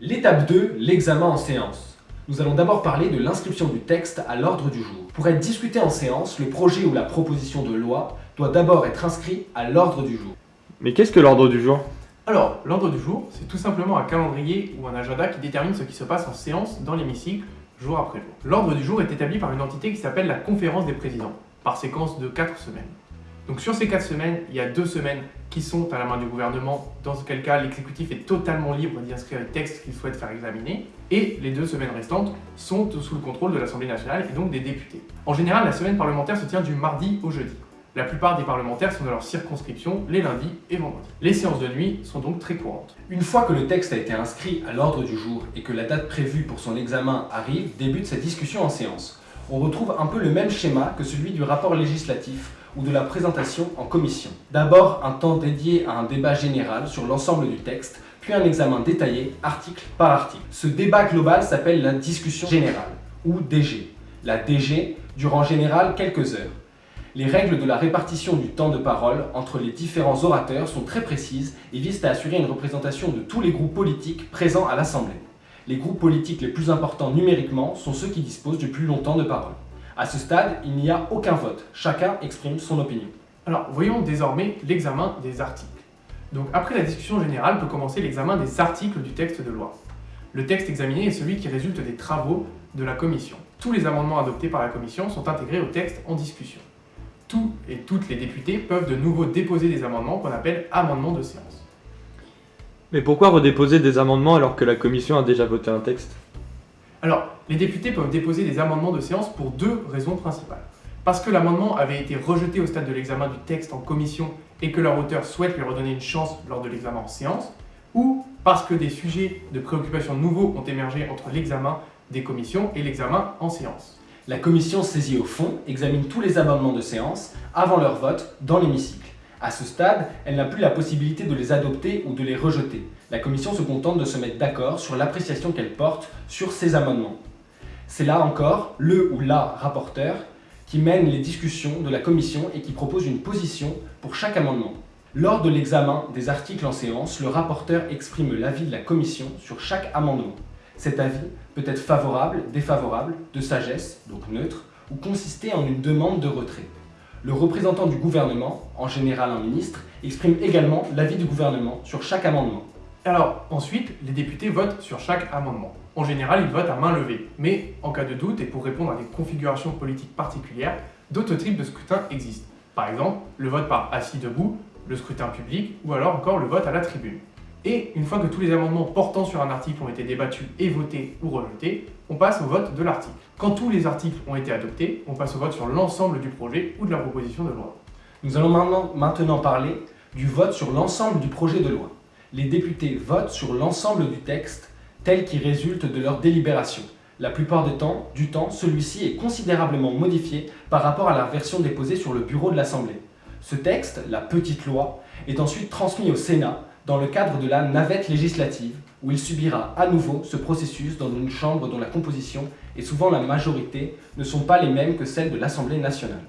L'étape 2, l'examen en séance. Nous allons d'abord parler de l'inscription du texte à l'ordre du jour. Pour être discuté en séance, le projet ou la proposition de loi doit d'abord être inscrit à l'ordre du jour. Mais qu'est-ce que l'ordre du jour? Alors, l'ordre du jour, c'est tout simplement un calendrier ou un agenda qui détermine ce qui se passe en séance dans l'hémicycle, jour après jour. L'ordre du jour est établi par une entité qui s'appelle la conférence des présidents, par séquence de 4 semaines. Donc sur ces 4 semaines, il y a 2 semaines qui sont à la main du gouvernement, dans quel cas l'exécutif est totalement libre d'y inscrire les textes qu'il souhaite faire examiner, et les deux semaines restantes sont sous le contrôle de l'Assemblée nationale et donc des députés. En général, la semaine parlementaire se tient du mardi au jeudi. La plupart des parlementaires sont dans leur circonscription les lundis et vendredis. Les séances de nuit sont donc très courantes. Une fois que le texte a été inscrit à l'ordre du jour et que la date prévue pour son examen arrive, débute sa discussion en séance. On retrouve un peu le même schéma que celui du rapport législatif ou de la présentation en commission. D'abord, un temps dédié à un débat général sur l'ensemble du texte, puis un examen détaillé, article par article. Ce débat global s'appelle la discussion générale, ou DG. La DG dure en général quelques heures. Les règles de la répartition du temps de parole entre les différents orateurs sont très précises et visent à assurer une représentation de tous les groupes politiques présents à l'Assemblée. Les groupes politiques les plus importants numériquement sont ceux qui disposent du plus longtemps de parole. À ce stade, il n'y a aucun vote. Chacun exprime son opinion. Alors, voyons désormais l'examen des articles. Donc, après la discussion générale peut commencer l'examen des articles du texte de loi. Le texte examiné est celui qui résulte des travaux de la commission. Tous les amendements adoptés par la commission sont intégrés au texte en discussion. Tous et toutes les députés peuvent de nouveau déposer des amendements qu'on appelle amendements de séance. Mais pourquoi redéposer des amendements alors que la commission a déjà voté un texte? Alors, les députés peuvent déposer des amendements de séance pour deux raisons principales. Parce que l'amendement avait été rejeté au stade de l'examen du texte en commission et que leur auteur souhaite lui redonner une chance lors de l'examen en séance, ou parce que des sujets de préoccupation nouveaux ont émergé entre l'examen des commissions et l'examen en séance. La commission saisie au fond examine tous les amendements de séance avant leur vote dans l'hémicycle. À ce stade, elle n'a plus la possibilité de les adopter ou de les rejeter. La Commission se contente de se mettre d'accord sur l'appréciation qu'elle porte sur ces amendements. C'est là encore le ou la rapporteur qui mène les discussions de la Commission et qui propose une position pour chaque amendement. Lors de l'examen des articles en séance, le rapporteur exprime l'avis de la Commission sur chaque amendement. Cet avis peut être favorable, défavorable, de sagesse, donc neutre, ou consister en une demande de retrait. Le représentant du gouvernement, en général un ministre, exprime également l'avis du gouvernement sur chaque amendement. Alors, ensuite, les députés votent sur chaque amendement. En général, ils votent à main levée, mais en cas de doute et pour répondre à des configurations politiques particulières, d'autres types de scrutins existent. Par exemple, le vote par assis debout, le scrutin public, ou alors encore le vote à la tribune. Et une fois que tous les amendements portant sur un article ont été débattus et votés ou rejetés, on passe au vote de l'article. Quand tous les articles ont été adoptés, on passe au vote sur l'ensemble du projet ou de la proposition de loi. Nous allons maintenant parler du vote sur l'ensemble du projet de loi. Les députés votent sur l'ensemble du texte tel qu'il résulte de leur délibération. La plupart du temps, du temps celui-ci est considérablement modifié par rapport à la version déposée sur le bureau de l'Assemblée. Ce texte, la petite loi, est ensuite transmis au Sénat dans le cadre de la navette législative, où il subira à nouveau ce processus dans une chambre dont la composition et souvent la majorité ne sont pas les mêmes que celles de l'Assemblée nationale.